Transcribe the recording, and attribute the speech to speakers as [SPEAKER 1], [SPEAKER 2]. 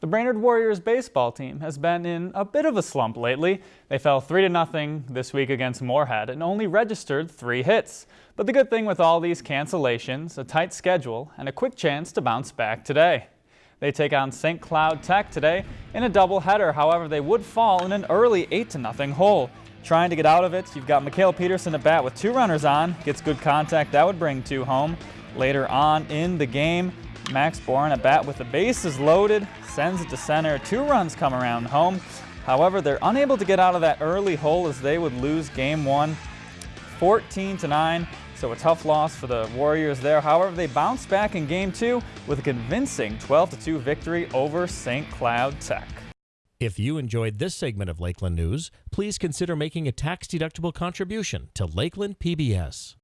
[SPEAKER 1] The Brainerd Warriors baseball team has been in a bit of a slump lately. They fell 3-0 this week against Moorhead and only registered three hits. But the good thing with all these cancellations, a tight schedule, and a quick chance to bounce back today. They take on St. Cloud Tech today in a doubleheader. However, they would fall in an early 8-0 hole. Trying to get out of it, you've got Mikhail Peterson at bat with two runners on. Gets good contact. That would bring two home. Later on in the game, Max Bourne at bat with the bases loaded, sends it to center. Two runs come around home. However, they're unable to get out of that early hole as they would lose game one 14 to 9. So a tough loss for the Warriors there. However, they bounce back in game two with a convincing 12 to 2 victory over St. Cloud Tech.
[SPEAKER 2] If you enjoyed this segment of Lakeland News, please consider making a tax-deductible contribution to Lakeland PBS.